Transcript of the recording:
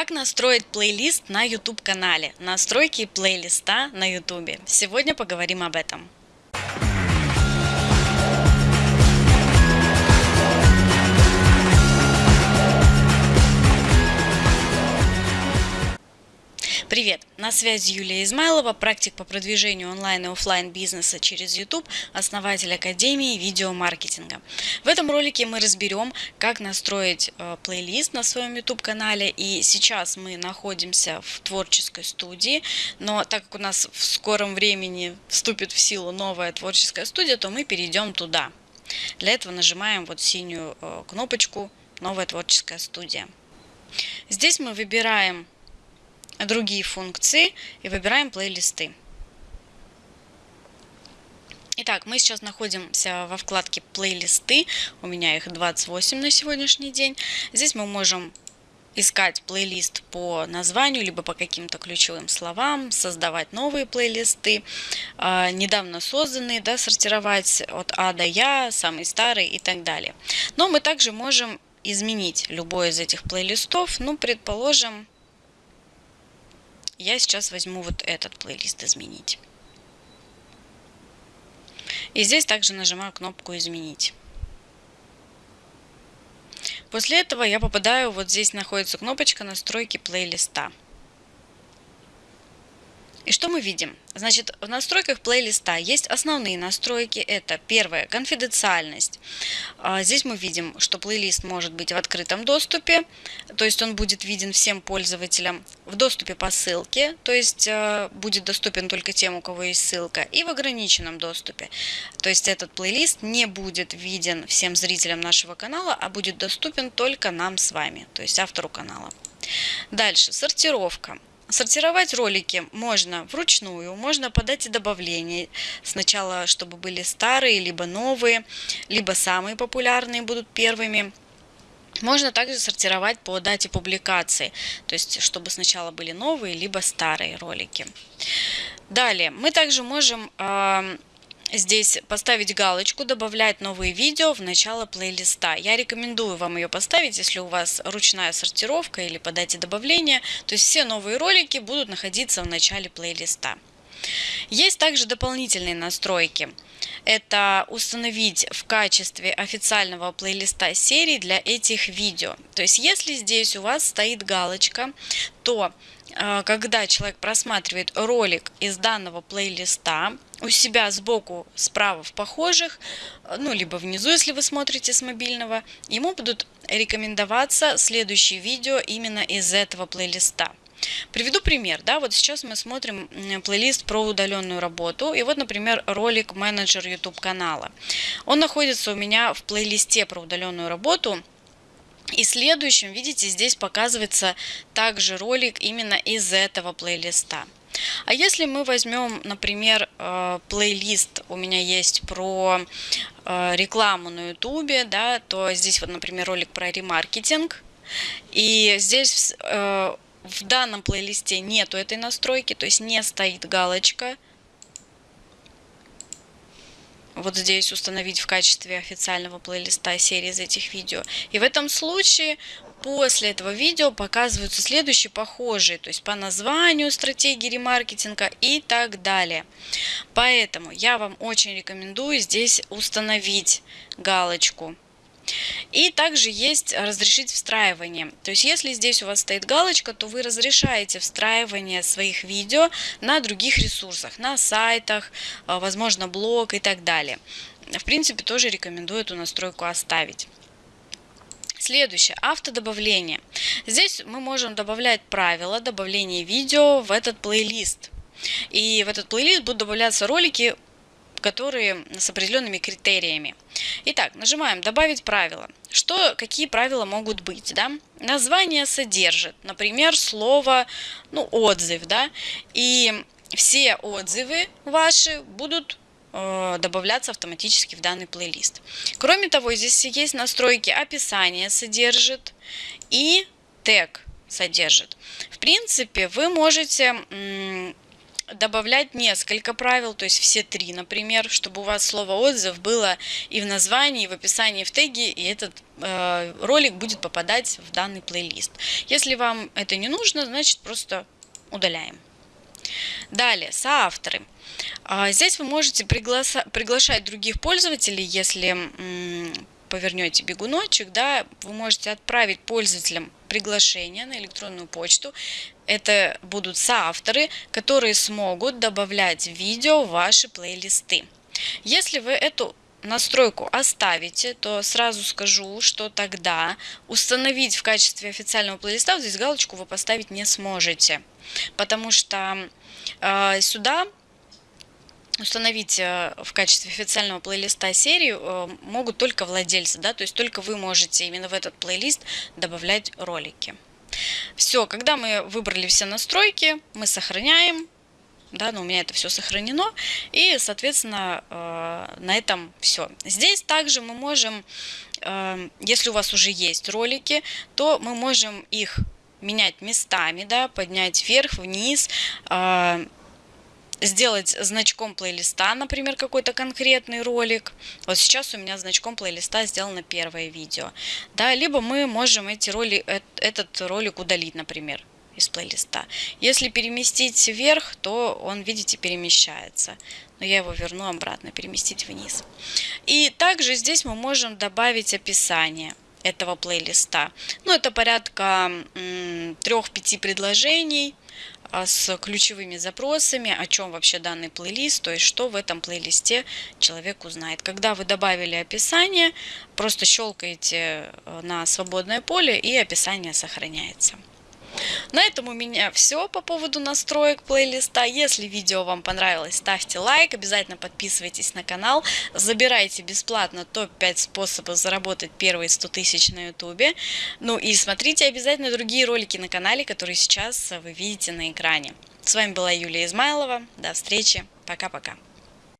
Как настроить плейлист на YouTube канале? Настройки плейлиста на YouTube. Сегодня поговорим об этом. Привет! На связи Юлия Измайлова, практик по продвижению онлайн и офлайн бизнеса через YouTube, основатель Академии видеомаркетинга. В этом ролике мы разберем, как настроить э, плейлист на своем YouTube канале. И сейчас мы находимся в творческой студии, но так как у нас в скором времени вступит в силу новая творческая студия, то мы перейдем туда. Для этого нажимаем вот синюю э, кнопочку «Новая творческая студия». Здесь мы выбираем другие функции и выбираем плейлисты. Итак, мы сейчас находимся во вкладке плейлисты. У меня их 28 на сегодняшний день. Здесь мы можем искать плейлист по названию, либо по каким-то ключевым словам, создавать новые плейлисты, э, недавно созданные, да, сортировать от А до Я, самый старый и так далее. Но мы также можем изменить любой из этих плейлистов, ну, предположим, я сейчас возьму вот этот плейлист изменить. И здесь также нажимаю кнопку изменить. После этого я попадаю, вот здесь находится кнопочка настройки плейлиста. И что мы видим? Значит, в настройках плейлиста есть основные настройки. Это первое, конфиденциальность. А, здесь мы видим, что плейлист может быть в открытом доступе, то есть он будет виден всем пользователям. В доступе по ссылке, то есть э, будет доступен только тем, у кого есть ссылка. И в ограниченном доступе. То есть этот плейлист не будет виден всем зрителям нашего канала, а будет доступен только нам с вами, то есть автору канала. Дальше, сортировка. Сортировать ролики можно вручную, можно подать и добавления. Сначала, чтобы были старые, либо новые, либо самые популярные будут первыми. Можно также сортировать по дате публикации, то есть чтобы сначала были новые, либо старые ролики. Далее, мы также можем здесь поставить галочку «Добавлять новые видео в начало плейлиста». Я рекомендую вам ее поставить, если у вас ручная сортировка или подайте добавление. То есть все новые ролики будут находиться в начале плейлиста. Есть также дополнительные настройки. Это установить в качестве официального плейлиста серии для этих видео. То есть если здесь у вас стоит галочка, то когда человек просматривает ролик из данного плейлиста, у себя сбоку, справа в похожих, ну, либо внизу, если вы смотрите с мобильного, ему будут рекомендоваться следующие видео именно из этого плейлиста. Приведу пример. Да, вот сейчас мы смотрим плейлист про удаленную работу. И вот, например, ролик менеджер YouTube канала. Он находится у меня в плейлисте про удаленную работу. И следующим, видите, здесь показывается также ролик именно из этого плейлиста. А если мы возьмем, например, э, плейлист, у меня есть про э, рекламу на ютубе, да, то здесь вот, например, ролик про ремаркетинг. И здесь э, в данном плейлисте нету этой настройки, то есть не стоит галочка – вот здесь установить в качестве официального плейлиста серии из этих видео. И в этом случае после этого видео показываются следующие похожие, то есть по названию стратегии ремаркетинга и так далее. Поэтому я вам очень рекомендую здесь установить галочку и также есть разрешить встраивание. То есть если здесь у вас стоит галочка, то вы разрешаете встраивание своих видео на других ресурсах, на сайтах, а, возможно блог и так далее. В принципе, тоже рекомендую эту настройку оставить. Следующее, автодобавление. Здесь мы можем добавлять правила добавления видео в этот плейлист. И в этот плейлист будут добавляться ролики которые с определенными критериями. Итак, нажимаем «Добавить правила». Что, какие правила могут быть? Да? Название содержит, например, слово ну, «отзыв». Да? И все отзывы ваши будут э, добавляться автоматически в данный плейлист. Кроме того, здесь есть настройки описания содержит и тег содержит. В принципе, вы можете добавлять несколько правил, то есть все три, например, чтобы у вас слово отзыв было и в названии, и в описании, и в теге, и этот э, ролик будет попадать в данный плейлист. Если вам это не нужно, значит просто удаляем. Далее, соавторы. А, здесь вы можете пригласа приглашать других пользователей, если повернете бегуночек, да, вы можете отправить пользователям приглашение на электронную почту. Это будут соавторы, которые смогут добавлять видео в ваши плейлисты. Если вы эту настройку оставите, то сразу скажу, что тогда установить в качестве официального плейлиста, вот здесь галочку вы поставить не сможете, потому что э, сюда установить э, в качестве официального плейлиста серию э, могут только владельцы, да, то есть только вы можете именно в этот плейлист добавлять ролики. Все, когда мы выбрали все настройки, мы сохраняем, да, но у меня это все сохранено, и, соответственно, э, на этом все. Здесь также мы можем, если у вас уже есть ролики, то мы можем их менять местами, да, поднять вверх, вниз, сделать значком плейлиста, например, какой-то конкретный ролик. Вот сейчас у меня значком плейлиста сделано первое видео. Да, либо мы можем эти роли, этот ролик удалить, например, из плейлиста. Если переместить вверх, то он, видите, перемещается. Но я его верну обратно, переместить вниз. И также здесь мы можем добавить описание этого плейлиста. Ну, это порядка 3-5 предложений с ключевыми запросами, о чем вообще данный плейлист, то есть что в этом плейлисте человек узнает. Когда вы добавили описание, просто щелкаете э, на свободное поле и описание сохраняется. На этом у меня все по поводу настроек плейлиста. Если видео вам понравилось, ставьте лайк, обязательно подписывайтесь на канал, забирайте бесплатно топ-5 способов заработать первые 100 тысяч на ютубе. Ну и смотрите обязательно другие ролики на канале, которые сейчас вы видите на экране. С вами была Юлия Измайлова. До встречи. Пока-пока.